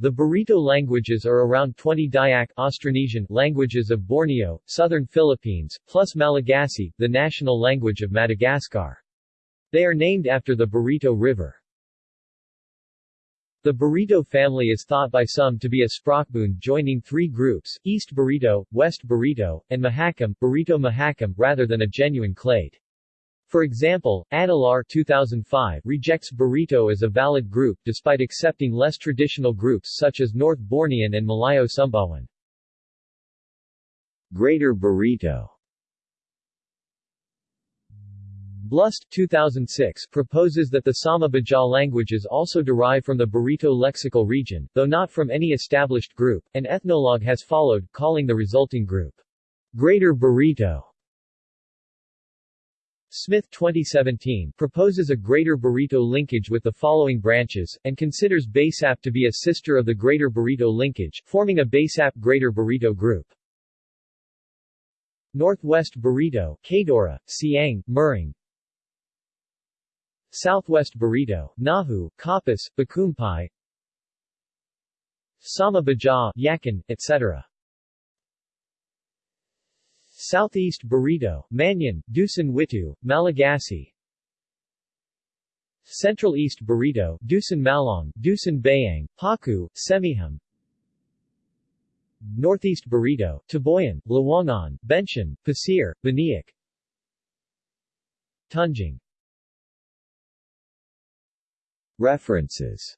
The Barito languages are around 20 Dayak Austronesian languages of Borneo, southern Philippines, plus Malagasy, the national language of Madagascar. They are named after the Barito River. The Barito family is thought by some to be a sprachbund joining three groups, East Barito, West Barito, and Mahakam, Barito Mahakam, rather than a genuine clade. For example, Adelaar 2005 rejects Barito as a valid group despite accepting less traditional groups such as North Bornean and Malayo Sumbawan. Greater Barito Blust 2006 proposes that the Sama-Baja languages also derive from the Barito lexical region, though not from any established group. An ethnologue has followed, calling the resulting group Greater Barito. Smith 2017 proposes a Greater Barito linkage with the following branches, and considers Basap to be a sister of the Greater Barito linkage, forming a Basap Greater Barito group. Northwest Barito Kadora, Siang, Muring, Southwest Barito Nahu, Kapas, Bakumpai, Sama Baja, Yakan, etc. Southeast Barito, Manyan, Dusun Witu, Malagasy. Central East Barito, Dusun Malong, Dusun Bayang, Paku, Semiham. Northeast Barito, Taboyan, Lawangan, Benshan, Pasir, Baniak Tunjing References